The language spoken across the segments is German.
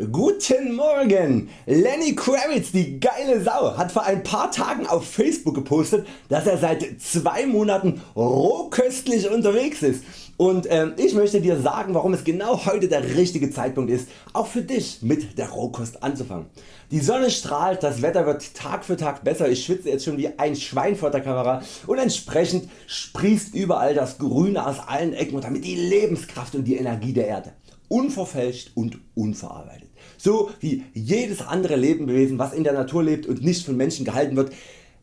Guten Morgen! Lenny Kravitz, die geile Sau, hat vor ein paar Tagen auf Facebook gepostet, dass er seit zwei Monaten rohköstlich unterwegs ist und äh, ich möchte dir sagen warum es genau heute der richtige Zeitpunkt ist auch für dich mit der Rohkost anzufangen. Die Sonne strahlt, das Wetter wird Tag für Tag besser, ich schwitze jetzt schon wie ein Schwein vor der Kamera und entsprechend sprießt überall das Grüne aus allen Ecken und damit die Lebenskraft und die Energie der Erde unverfälscht und unverarbeitet. So wie jedes andere Lebewesen was in der Natur lebt und nicht von Menschen gehalten wird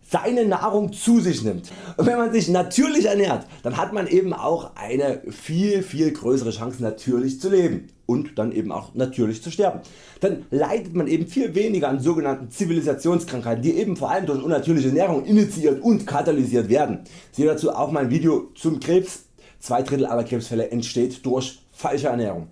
seine Nahrung zu sich nimmt. Und wenn man sich natürlich ernährt, dann hat man eben auch eine viel viel größere Chance natürlich zu leben und dann eben auch natürlich zu sterben. Dann leidet man eben viel weniger an sogenannten Zivilisationskrankheiten, die eben vor allem durch unnatürliche Ernährung initiiert und katalysiert werden. Siehe dazu auch mein Video zum Krebs. Zwei Drittel aller Krebsfälle entsteht durch falsche Ernährung.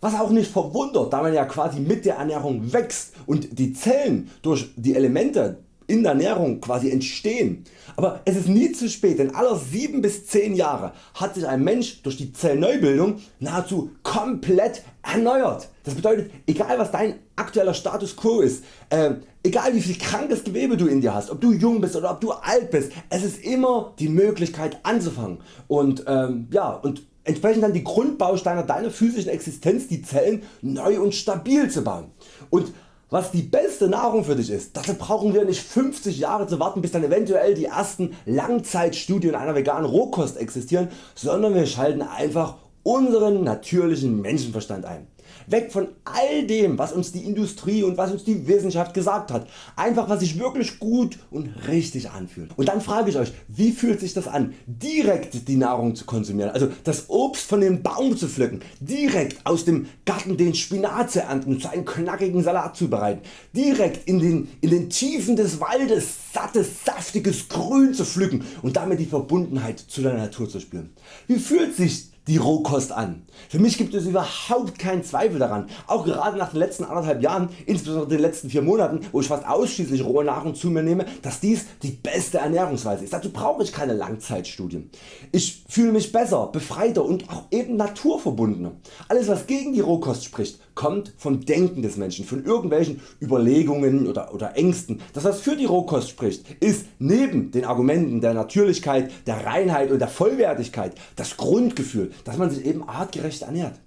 Was auch nicht verwundert, da man ja quasi mit der Ernährung wächst und die Zellen durch die Elemente in der Ernährung quasi entstehen. Aber es ist nie zu spät, denn aller 7 bis 10 Jahre hat sich ein Mensch durch die Zellneubildung nahezu komplett erneuert. Das bedeutet egal was dein aktueller Status Quo ist, äh, egal wie viel krankes Gewebe du in dir hast, ob du jung bist oder ob du alt bist, es ist immer die Möglichkeit anzufangen und, ähm, ja, und entsprechend dann die Grundbausteine deiner physischen Existenz, die Zellen neu und stabil zu bauen. Und was die beste Nahrung für dich ist, dafür brauchen wir nicht 50 Jahre zu warten bis dann eventuell die ersten Langzeitstudien einer veganen Rohkost existieren, sondern wir schalten einfach unseren natürlichen Menschenverstand ein. Weg von all dem was uns die Industrie und was uns die Wissenschaft gesagt hat. Einfach was sich wirklich gut und richtig anfühlt. Und dann frage ich Euch wie fühlt sich das an direkt die Nahrung zu konsumieren, also das Obst von dem Baum zu pflücken, direkt aus dem Garten den Spinat zu ernten und zu einem knackigen Salat zu bereiten, direkt in den, in den Tiefen des Waldes sattes saftiges Grün zu pflücken und damit die Verbundenheit zu der Natur zu spüren. Wie fühlt sich die Rohkost an. Für mich gibt es überhaupt keinen Zweifel daran, auch gerade nach den letzten anderthalb Jahren, insbesondere den letzten vier Monaten wo ich fast ausschließlich rohe Nahrung zu mir nehme, dass dies die beste Ernährungsweise ist. Dazu brauche ich keine Langzeitstudien. Ich fühle mich besser, befreiter und auch eben naturverbundener. Alles was gegen die Rohkost spricht kommt vom Denken des Menschen, von irgendwelchen Überlegungen oder, oder Ängsten. Das was für die Rohkost spricht ist neben den Argumenten der Natürlichkeit, der Reinheit und der Vollwertigkeit das Grundgefühl dass man sich eben artgerecht ernährt.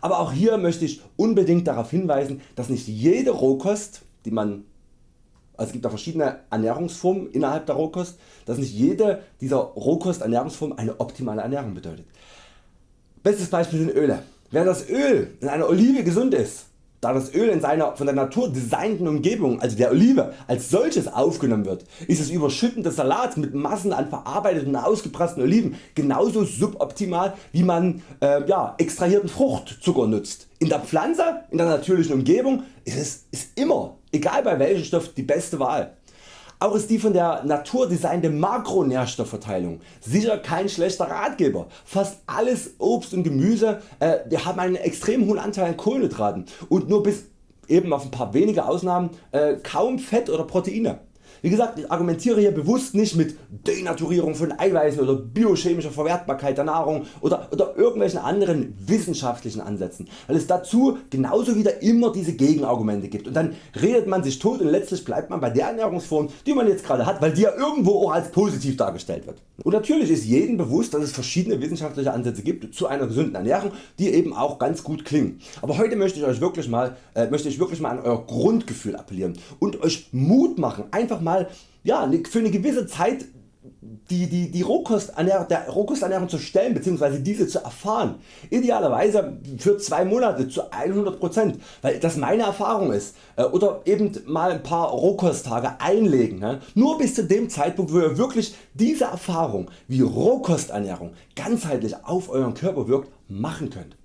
Aber auch hier möchte ich unbedingt darauf hinweisen, dass nicht jede Rohkost, die man also es gibt da verschiedene Ernährungsformen innerhalb der Rohkost, dass nicht jede dieser Rohkost Ernährungsformen eine optimale Ernährung bedeutet. Bestes Beispiel sind Öle. Während das Öl in einer Olive gesund ist, da das Öl in seiner von der Natur designten Umgebung, also der Olive, als solches aufgenommen wird, ist das Überschütten des Salats mit Massen an verarbeiteten ausgepressten Oliven genauso suboptimal wie man äh, ja, extrahierten Fruchtzucker nutzt. In der Pflanze, in der natürlichen Umgebung ist es ist immer, egal bei welchem Stoff, die beste Wahl. Auch ist die von der Natur designte Makronährstoffverteilung sicher kein schlechter Ratgeber. Fast alles Obst und Gemüse äh, haben einen extrem hohen Anteil an Kohlenhydraten und nur bis eben auf ein paar wenige Ausnahmen äh, kaum Fett oder Proteine. Wie gesagt ich argumentiere hier bewusst nicht mit Denaturierung von Eiweißen oder biochemischer Verwertbarkeit der Nahrung oder, oder irgendwelchen anderen wissenschaftlichen Ansätzen, weil es dazu genauso wieder immer diese Gegenargumente gibt und dann redet man sich tot und letztlich bleibt man bei der Ernährungsform die man jetzt gerade hat, weil die ja irgendwo auch als positiv dargestellt wird. Und natürlich ist jedem bewusst dass es verschiedene wissenschaftliche Ansätze gibt zu einer gesunden Ernährung die eben auch ganz gut klingen. Aber heute möchte ich Euch wirklich mal, äh, möchte ich wirklich mal an Euer Grundgefühl appellieren und Euch Mut machen einfach mal ja, ne, für eine gewisse Zeit die, die, die Rohkosternährung, der Rohkosternährung zu stellen bzw. diese zu erfahren. Idealerweise für zwei Monate zu 100%, weil das meine Erfahrung ist. Äh, oder eben mal ein paar Rohkosttage einlegen. Nur bis zu dem Zeitpunkt wo ihr wirklich diese Erfahrung wie Rohkosternährung ganzheitlich auf Euren Körper wirkt machen könnt.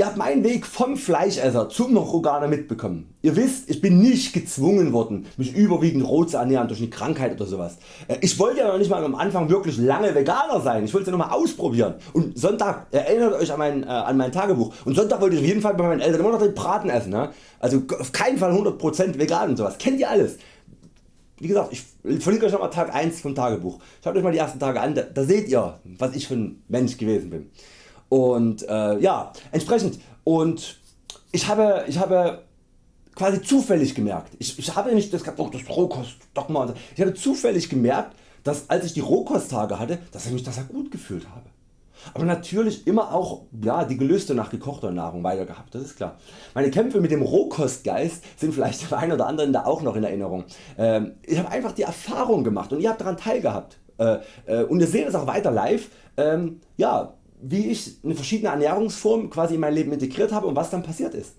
Ihr habt meinen Weg vom Fleischesser zum Roganer mitbekommen. Ihr wisst ich bin nicht gezwungen worden mich überwiegend roh zu ernähren durch eine Krankheit oder sowas. Äh, ich wollte ja noch nicht mal am Anfang wirklich lange Veganer sein, ich wollte es ja noch mal ausprobieren und Sonntag, erinnert Euch an mein, äh, an mein Tagebuch und Sonntag wollte ich auf jeden Fall bei meinen Eltern immer noch den Braten essen. Ne? Also auf keinen Fall 100% vegan und sowas, kennt ihr alles. Wie gesagt ich verlinke Euch nochmal Tag 1 vom Tagebuch, schaut Euch mal die ersten Tage an, da, da seht ihr was ich für ein Mensch gewesen bin. Und äh, ja, entsprechend und ich habe, ich habe quasi zufällig gemerkt. Ich, ich habe nicht das, oh, das Rohkost-Dogma. Ich habe zufällig gemerkt, dass als ich die Rohkosttage hatte, dass ich mich das gut gefühlt habe. Aber natürlich immer auch ja, die Gelüste nach gekochter Nahrung weiter gehabt, das ist klar. Meine Kämpfe mit dem Rohkostgeist sind vielleicht dem einen oder anderen da auch noch in Erinnerung. Ähm, ich habe einfach die Erfahrung gemacht und ihr habt daran teilgehabt. Äh, äh, und ihr seht es auch weiter live, ähm, ja, wie ich eine verschiedene Ernährungsformen quasi in mein Leben integriert habe und was dann passiert ist.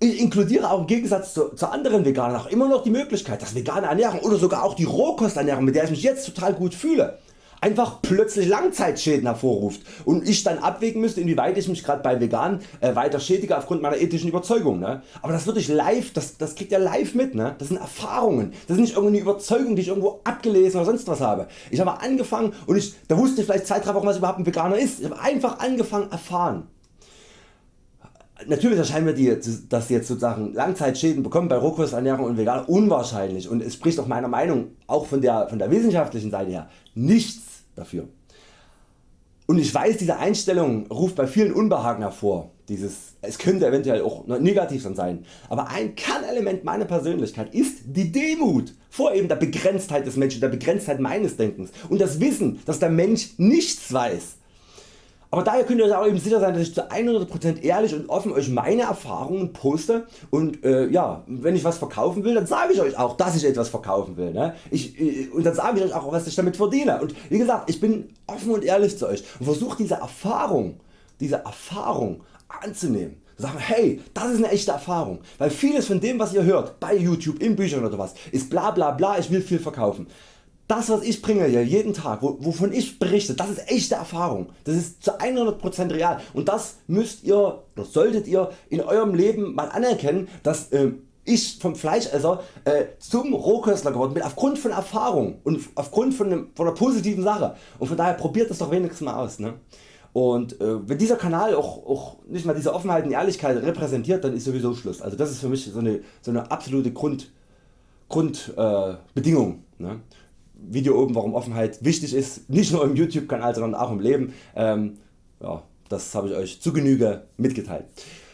Ich inkludiere auch im Gegensatz zu, zu, anderen Veganern auch immer noch die Möglichkeit, dass vegane Ernährung oder sogar auch die Rohkosternährung, mit der ich mich jetzt total gut fühle, einfach plötzlich Langzeitschäden hervorruft und ich dann abwägen müsste inwieweit ich mich gerade bei Vegan äh, weiter schädige aufgrund meiner ethischen Überzeugung. Ne? Aber das wird ich live, das, das kriegt ihr live mit. Ne? Das sind Erfahrungen, das ist nicht irgendeine Überzeugung die ich irgendwo abgelesen oder sonst was habe. Ich habe angefangen und ich, da wusste ich vielleicht 2-3 Wochen was überhaupt ein Veganer ist. Ich habe einfach angefangen erfahren. Natürlich erscheinen mir die, dass jetzt sozusagen Langzeitschäden bekommen bei Rohkosternährung und Veganer unwahrscheinlich und es spricht auch meiner Meinung auch von der, von der wissenschaftlichen Seite her nichts dafür. Und ich weiß diese Einstellung ruft bei vielen Unbehagen hervor. Dieses, es könnte eventuell auch negativ sein. Aber ein Kernelement meiner Persönlichkeit ist die Demut vor eben der Begrenztheit des Menschen, der Begrenztheit meines Denkens und das Wissen dass der Mensch nichts weiß aber daher könnt ihr euch auch eben sicher sein, dass ich zu 100% ehrlich und offen Euch meine Erfahrungen poste und äh, ja, wenn ich was verkaufen will, dann sage ich Euch auch, dass ich etwas verkaufen will. Ne? Ich, äh, und dann sage ich Euch auch, was ich damit verdiene. Und wie gesagt, ich bin offen und ehrlich zu Euch und versuche diese Erfahrung, diese Erfahrung anzunehmen. Sagen, hey, das ist eine echte Erfahrung, weil vieles von dem was ihr hört, bei Youtube, in Büchern oder was, ist bla bla bla, ich will viel verkaufen. Das was ich bringe hier jeden Tag, wovon ich berichte, das ist echte Erfahrung. Das ist zu 100% real und das müsst ihr oder solltet ihr in eurem Leben mal anerkennen, dass äh, ich vom Fleischesser äh, zum Rohköstler geworden bin aufgrund von Erfahrung und aufgrund von, einem, von einer positiven Sache und von daher probiert das doch wenigstens mal aus. Ne? Und äh, wenn dieser Kanal auch, auch nicht mal diese Offenheit und Ehrlichkeit repräsentiert, dann ist sowieso Schluss. Also das ist für mich so eine, so eine absolute Grund. Äh, ne? Video oben warum Offenheit wichtig ist, nicht nur im YouTube Kanal sondern auch im Leben. Ähm, ja, das habe ich Euch zu Genüge mitgeteilt.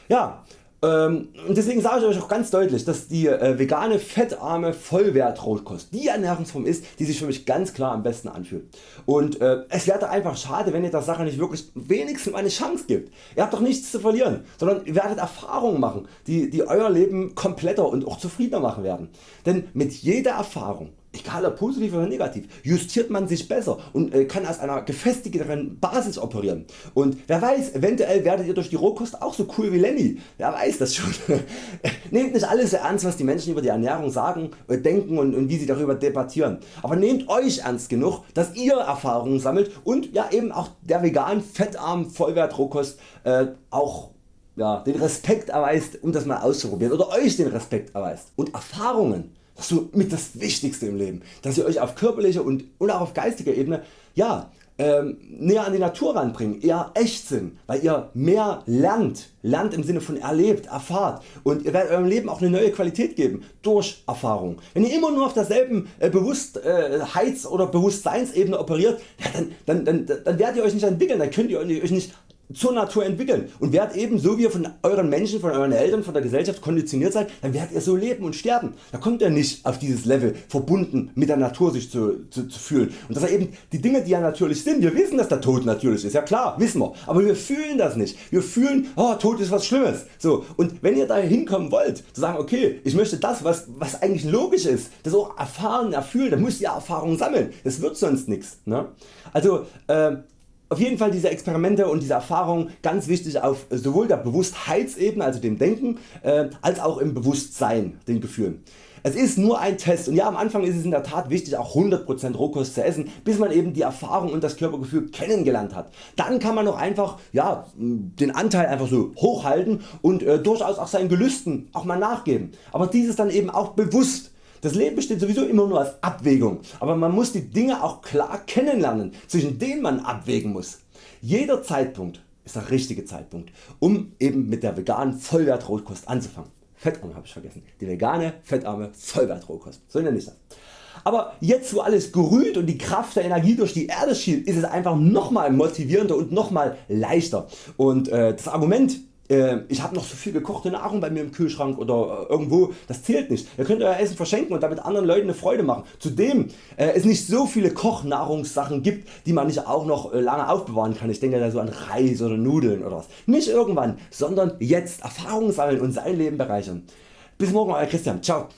Ja, ähm, deswegen sage ich Euch auch ganz deutlich, dass die äh, vegane fettarme Vollwertrotkost die Ernährungsform ist, die sich für mich ganz klar am besten anfühlt. Und äh, es wäre einfach schade, wenn ihr der Sache nicht wirklich wenigstens eine Chance gibt. Ihr habt doch nichts zu verlieren, sondern ihr werdet Erfahrungen machen, die, die Euer Leben kompletter und auch zufriedener machen werden. Denn mit jeder Erfahrung egal ob positiv oder negativ, justiert man sich besser und äh, kann aus einer gefestigteren Basis operieren. Und wer weiß, eventuell werdet ihr durch die Rohkost auch so cool wie Lenny. Wer weiß das schon. nehmt nicht alles so ernst was die Menschen über die Ernährung sagen, äh, denken und, und wie sie darüber debattieren. Aber nehmt Euch ernst genug, dass ihr Erfahrungen sammelt und ja eben auch der vegan fettarmen Vollwert Rohkost äh, auch ja, den Respekt erweist um das mal auszuprobieren oder Euch den Respekt erweist. Und Erfahrungen das ist so mit das Wichtigste im Leben, dass ihr Euch auf körperlicher und, und auch auf geistiger Ebene ja, ähm, näher an die Natur ranbringen, eher echt sind, weil ihr mehr lernt, lernt im Sinne von erlebt, erfahrt und ihr werdet eurem Leben auch eine neue Qualität geben durch Erfahrung. Wenn ihr immer nur auf derselben äh, Bewusstheits- oder Bewusstseinsebene operiert, ja, dann, dann, dann, dann werdet ihr Euch nicht entwickeln, dann könnt ihr Euch nicht zur Natur entwickeln und werdet eben so wie ihr von euren Menschen, von euren Eltern, von der Gesellschaft konditioniert seid, dann werdet ihr so leben und sterben. Da kommt ihr nicht auf dieses Level verbunden mit der Natur sich zu, zu, zu fühlen und dass er eben die Dinge die ja natürlich sind, wir wissen dass der Tod natürlich ist, ja klar wissen wir, aber wir fühlen das nicht. Wir fühlen oh, Tod ist was Schlimmes. So, und wenn ihr da hinkommen wollt, zu sagen okay ich möchte das was, was eigentlich logisch ist, das auch erfahren, erfühlen, dann müsst ihr Erfahrungen sammeln, das wird sonst nichts. Ne? Also äh, auf jeden Fall diese Experimente und diese Erfahrungen ganz wichtig auf sowohl der Bewusstheitsebene, also dem Denken, äh, als auch im Bewusstsein, den Gefühlen. Es ist nur ein Test und ja am Anfang ist es in der Tat wichtig auch 100% Rohkost zu essen, bis man eben die Erfahrung und das Körpergefühl kennengelernt hat. Dann kann man noch einfach ja, den Anteil einfach so hochhalten und äh, durchaus auch seinen Gelüsten auch mal nachgeben. Aber dieses dann eben auch bewusst das Leben besteht sowieso immer nur aus Abwägung, aber man muss die Dinge auch klar kennenlernen, zwischen denen man abwägen muss. Jeder Zeitpunkt ist der richtige Zeitpunkt, um eben mit der veganen Vollwertrotkost anzufangen. Fettarme habe ich vergessen. Die vegane fettarme Vollwertrotkost. So nenne ich das. Aber jetzt wo alles gerührt und die Kraft der Energie durch die Erde schielt, ist es einfach nochmal motivierender und nochmal leichter. Und äh, das Argument äh, ich habe noch so viel gekochte Nahrung bei mir im Kühlschrank oder äh, irgendwo, das zählt nicht. Ihr könnt Euer Essen verschenken und damit anderen Leuten eine Freude machen. Zudem äh, es nicht so viele Kochnahrungssachen gibt die man nicht auch noch lange aufbewahren kann. Ich denke da so an Reis oder Nudeln oder was. Nicht irgendwann, sondern jetzt Erfahrungen sammeln und sein Leben bereichern. Bis morgen Euer Christian. Ciao.